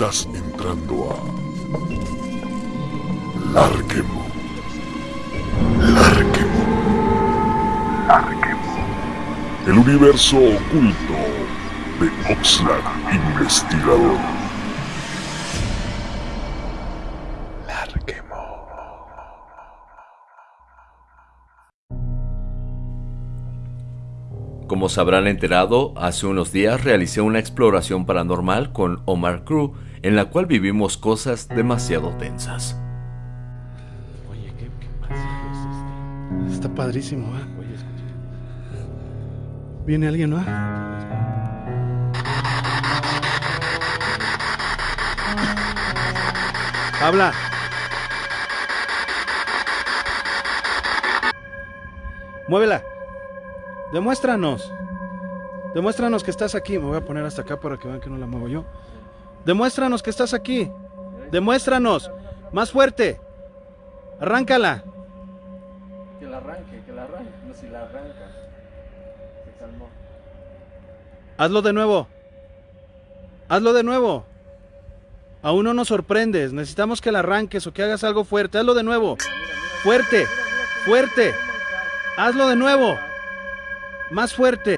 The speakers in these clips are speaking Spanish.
Estás entrando a Larquemo. Larquemo. Larquemo. El universo oculto de Oxlack Investigador. Como se habrán enterado, hace unos días realicé una exploración paranormal con Omar Crew en la cual vivimos cosas demasiado tensas. Oye, ¿qué, qué pasillo es este? Está padrísimo, ¿eh? Oye, escucha. Viene alguien, ¿no? Habla. Muévela. Demuéstranos. Demuéstranos que estás aquí. Me voy a poner hasta acá para que vean que no la muevo yo. Demuéstranos que estás aquí. Demuéstranos. Más fuerte. Arráncala. Que la arranque, que la arranque. No, si la arranca. Se calmó. Hazlo de nuevo. Hazlo de nuevo. Aún no nos sorprendes. Necesitamos que la arranques o que hagas algo fuerte. Hazlo de nuevo. Fuerte. Fuerte. Hazlo de nuevo. Más fuerte.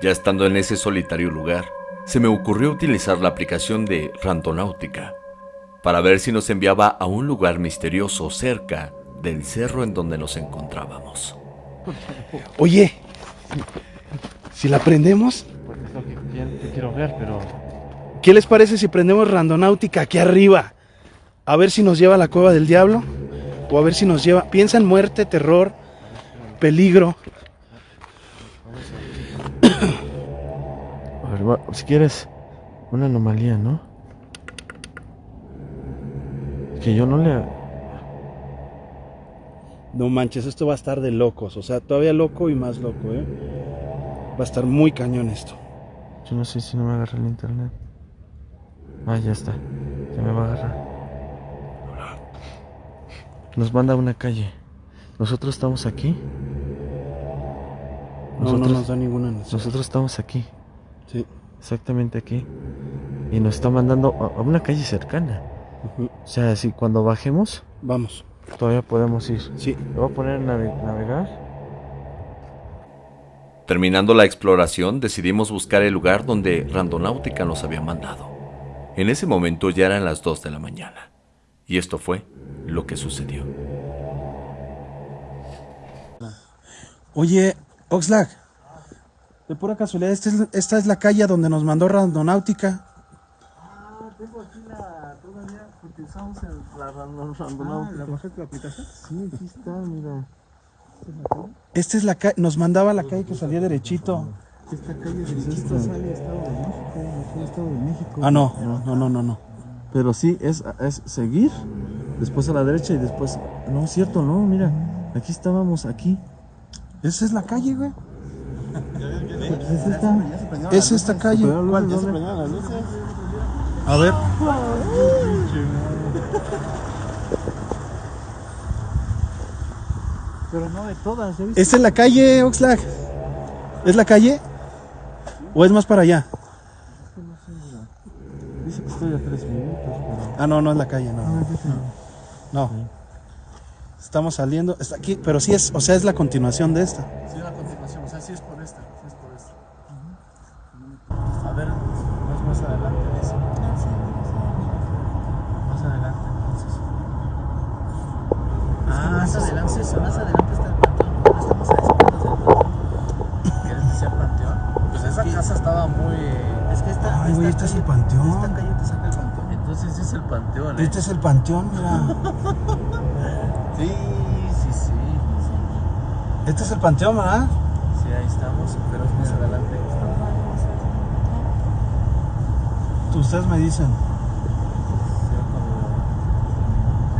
Ya estando en ese solitario lugar, se me ocurrió utilizar la aplicación de Randonáutica para ver si nos enviaba a un lugar misterioso cerca del cerro en donde nos encontrábamos. Oye. Si la prendemos, Pues es lo que quiero, que quiero ver, pero. ¿qué les parece si prendemos Randonáutica aquí arriba? A ver si nos lleva a la cueva del diablo. O a ver si nos lleva. Piensa en muerte, terror, peligro. Si quieres una anomalía, ¿no? Que yo no le. No manches, esto va a estar de locos. O sea, todavía loco y más loco, ¿eh? Va a estar muy cañón esto. Yo no sé si no me agarra el internet. Ah, ya está. Ya me va a agarrar. Nos manda a una calle. Nosotros estamos aquí. No, no nos da ninguna necesidad. nosotros estamos aquí. Sí. Exactamente aquí. Y nos está mandando a, a una calle cercana. O sea, si cuando bajemos, Vamos. todavía podemos ir. Sí. Le voy a poner nave- navegar. Terminando la exploración, decidimos buscar el lugar donde Randonáutica nos había mandado. En ese momento ya eran las 2 de la mañana. Y esto fue lo que sucedió. Oye, Oxlack. De pura casualidad, esta es, esta es la calle donde nos mandó Randonáutica. Tengo aquí la todavía porque usamos la randonáutica. bajaste la aplicación? Sí, aquí está, mira. Esta es la calle, nos mandaba la calle que salía derechito. Esta calle Estado de México, Estado de México. Ah, no, no, no, no, no. Pero sí, es, es seguir, después a la derecha y después... No, es cierto, no, mira, aquí estábamos, aquí. Esa es la calle, güey. Pues es esta. Es esta calle. ¿Cuál? A ver. Pero no de todas, ¿ya viste? ¿Esta es la calle, Oxlack? ¿Es la calle? ¿O es más para allá? Dice que estoy a tres minutos, pero... Ah, no, no es la calle, no. No. Estamos saliendo, está aquí, pero sí es, o sea, es la continuación de esta. Sí, la continuación, o sea, sí es más adelante, más adelante está el panteón. No estamos a espaldas del panteón. ¿Quieres decir panteón? Pues esa casa estaba muy. Es que esta. Ay, güey, este es el panteón. Esta calle te saca el panteón. Entonces sí es el panteón, ¿eh? Este es el panteón, mira. Sí, sí, sí. sí. Este es el panteón, ¿verdad? Sí, ahí estamos, pero es más adelante. Ustedes me dicen.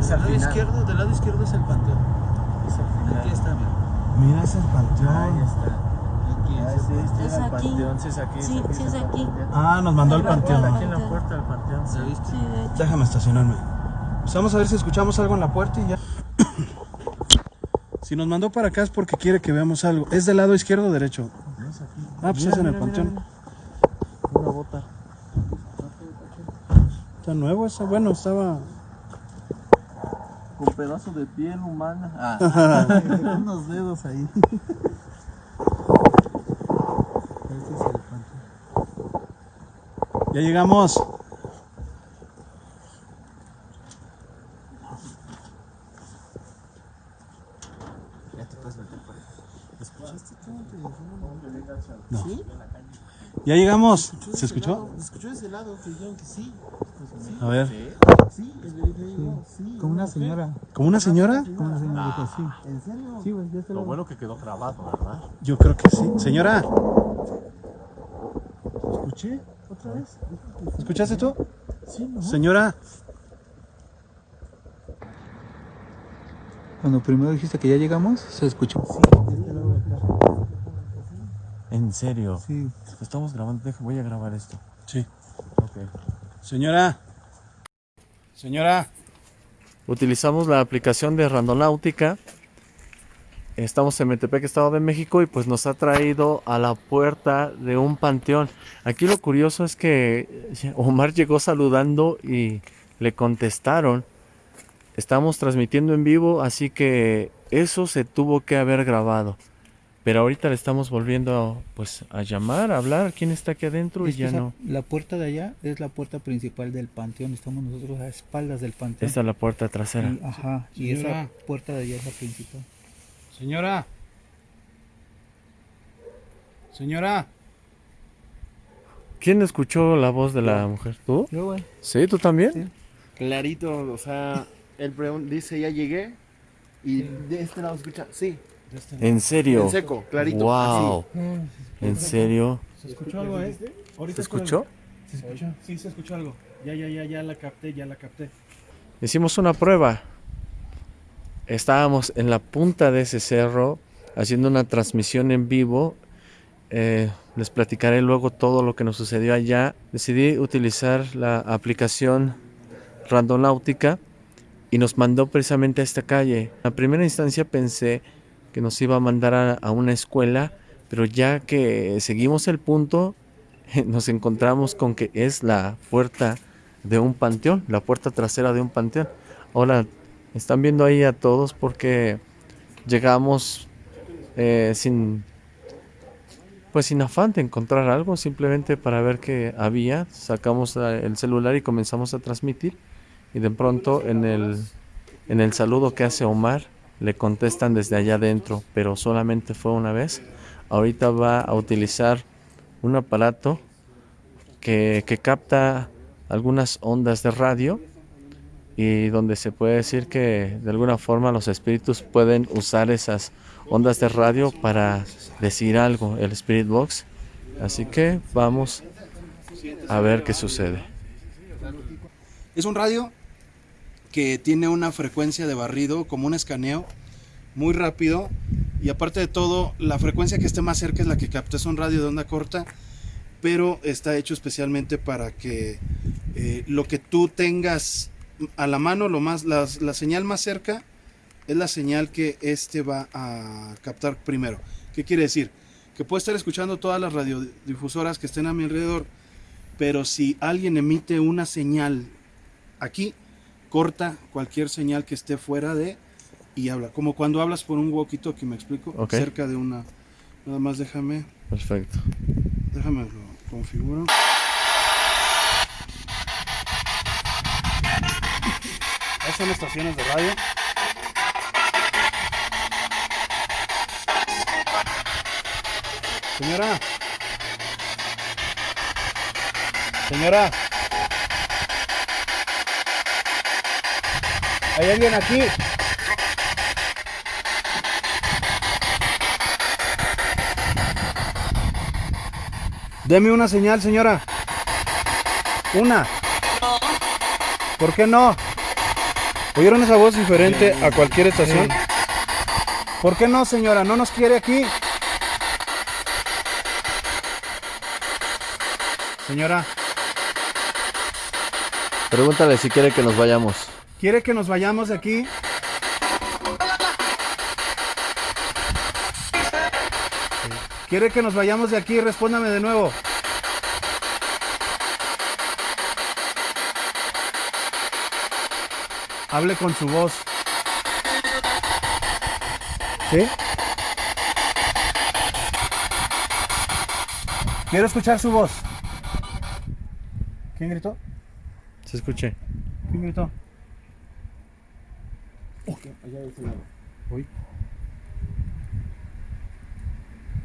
Es al lado izquierdo, del lado izquierdo es el panteón. Es al final. Aquí está, mira. Mira, es el panteón. Ahí está. Aquí, Ah, sí, este ¿Es es el aquí? panteón, sí es aquí. Sí, sí es aquí. Ah, nos mandó al Aquí panteón. Aquí en la puerta del panteón, ¿sí viste? Sí, de hecho. Déjame estacionarme. Pues vamos a ver si escuchamos algo en la puerta y ya. Si nos mandó para acá es porque quiere que veamos algo. ¿Es del lado izquierdo o derecho? Ah, pues Mira, es en el panteón. mira. Una bota. Está nuevo ese, bueno, estaba... Con pedazo de piel humana. Ah, unos dedos ahí. Este es el. Ya llegamos. Ya te puedes meter por ahí. ¿Escuchaste tú? No. ¿Sí? Ya llegamos. ¿Escuchó ¿Se escuchó? lado? ¿Escuchó de ese lado? Que dijeron que sí. A ver. Sí, sí. Como una señora. ¿Como una señora? Como una señora dijo, sí. ¿En serio? Sí, güey, ya te Lo lo bueno que quedó grabado, ¿verdad? Yo creo que sí. Señora, ¿Escuché? ¿Otra vez? ¿escuchaste tú? Sí, ¿no? Señora, Cuando primero dijiste que ya llegamos, se escuchó. En serio. Sí. Estamos grabando, deja, voy a grabar esto. Sí. Ok. Señora. Señora. Utilizamos la aplicación de Randonáutica. Estamos en Metepec, Estado de México, y pues nos ha traído a la puerta de un panteón. Aquí lo curioso es que Omar llegó saludando y le contestaron. Estamos transmitiendo en vivo, así que eso se tuvo que haber grabado. Pero ahorita le estamos volviendo pues a llamar, a hablar. ¿Quién está aquí adentro? Y Es ya esa- no. La puerta de allá es la puerta principal del panteón. Estamos nosotros a espaldas del panteón. Esta es la puerta trasera. Y- ajá. Y Señora. esa puerta de allá es la principal. Señora. Señora. ¿Quién escuchó la voz de la mujer? ¿Tú? Yo, güey. ¿Sí? ¿Tú también? Sí. Clarito, o sea, él dice ya llegué y de este lado escucha, sí, ¿En serio? en seco, clarito. Wow. ¿En serio? ¿Se escuchó algo, eh? Ahorita ¿Se escuchó? ¿Se escuchó? Sí, se escuchó algo. Ya, ya, ya, ya la capté, ya la capté. Hicimos una prueba. Estábamos en la punta de ese cerro haciendo una transmisión en vivo. Eh, les platicaré luego todo lo que nos sucedió allá. Decidí utilizar la aplicación Randonáutica y nos mandó precisamente a esta calle. A primera instancia pensé que nos iba a mandar a, a una escuela, pero ya que seguimos el punto, nos encontramos con que es la puerta de un panteón, la puerta trasera de un panteón. Ahora, están viendo ahí a todos porque llegamos eh, sin, pues sin afán de encontrar algo, simplemente para ver qué había. Sacamos el celular y comenzamos a transmitir. Y de pronto en el, en el saludo que hace Omar, le contestan desde allá adentro, pero solamente fue una vez. Ahorita va a utilizar un aparato que, que capta algunas ondas de radio y donde se puede decir que de alguna forma los espíritus pueden usar esas ondas de radio para decir algo, el Spirit Box. Así que vamos a ver qué sucede. Es un radio que tiene una frecuencia de barrido, como un escaneo, muy rápido. Y aparte de todo, la frecuencia que esté más cerca es la que capta. Es un radio de onda corta, pero está hecho especialmente para que eh, lo que tú tengas a la mano, lo más, la, la señal más cerca, es la señal que este va a captar primero. ¿Qué quiere decir? Que puedo estar escuchando todas las radiodifusoras que estén a mi alrededor, pero si alguien emite una señal aquí, corta cualquier señal que esté fuera de y habla. Como cuando hablas por un walkie-talkie, me explico, cerca de una. Nada más déjame, Perfecto. déjame lo configuro. Estas son estaciones de radio. Señora. Señora. ¿Hay alguien aquí? Deme una señal, señora. Una. ¿Por qué no? ¿Oyeron esa voz diferente a cualquier estación? ¿Por qué no, señora? ¿No nos quiere aquí? Señora, Pregúntale si quiere que nos vayamos. ¿Quiere que nos vayamos de aquí? ¿Quiere que nos vayamos de aquí? Respóndame de nuevo. Hable con su voz. ¿Sí? Quiero escuchar su voz. ¿Quién gritó? Se escuché. ¿Quién gritó?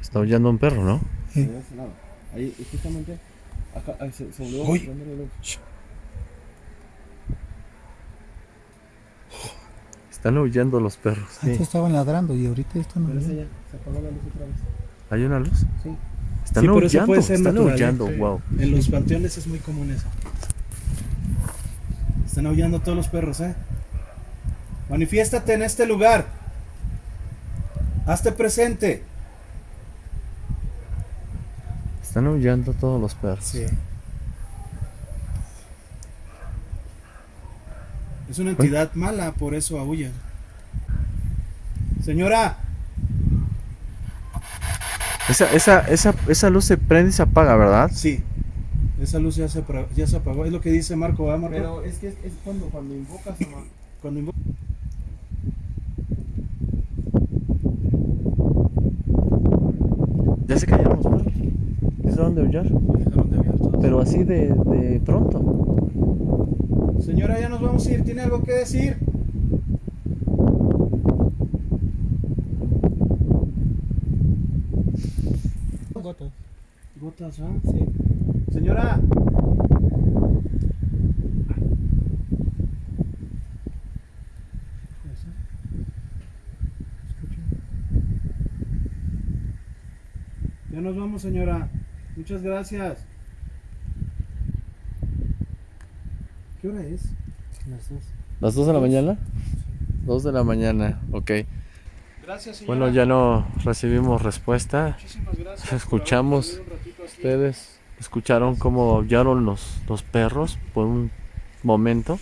Está aullando un perro, ¿no? Ahí, justamente, acá, ahí se, se volvió Uy. Están aullando los perros. Antes estaban ladrando y ahorita están Pero esa oyendo. ya, se apagó la luz otra vez. ¿Hay una luz? Sí. Están Sí, aullando, puede ser están natural, aullando, ¿eh? wow. En los panteones es muy común eso. Están aullando todos los perros, ¿eh? Manifiéstate en este lugar. Hazte presente. Están aullando todos los perros. Sí. Es una entidad mala, por eso aúlla. Señora, Esa, esa, esa, esa luz se prende y se apaga, ¿verdad? sí. Esa luz ya se, ya se apagó. Es lo que dice Marco, ¿verdad, Marco? Pero es que es, es cuando, cuando invocas a ma- Cuando invo- Ya se callaron los perros. Dejaron de aullar. Dejaron de aullar todos. Pero así de, de pronto. Señora, ya nos vamos a ir. ¿Tiene algo que decir? Gotas. Gotas, ¿ah? Sí. Señora. Ya nos vamos, señora. Muchas gracias. ¿Qué hora es? las dos. ¿Las 2 de la mañana? 2 de la mañana, ok. Gracias, señora. Bueno, ya no recibimos respuesta. Muchísimas gracias. Escuchamos. Ustedes escucharon cómo aullaron los, los perros por un momento.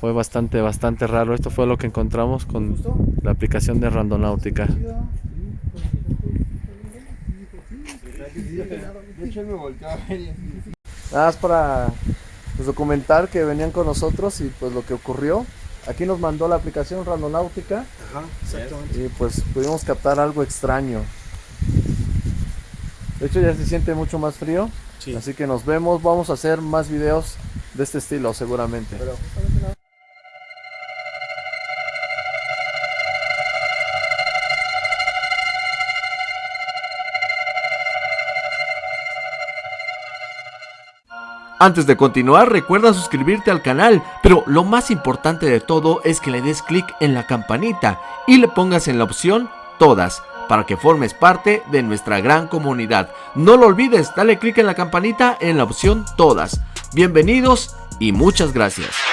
Fue bastante, bastante raro. Esto fue lo que encontramos con la aplicación de Randonáutica. De hecho, él me volteó a ver y así. Nada más para pues, documentar que venían con nosotros y pues lo que ocurrió. Aquí nos mandó la aplicación Randonáutica Ajá, exactamente. y pues pudimos captar algo extraño. De hecho ya se siente mucho más frío, Sí. así que nos vemos. Vamos a hacer más videos de este estilo seguramente. Antes de continuar, recuerda suscribirte al canal, pero lo más importante de todo es que le des clic en la campanita y le pongas en la opción Todas, para que formes parte de nuestra gran comunidad. No lo olvides, dale clic en la campanita en la opción Todas. Bienvenidos y muchas gracias.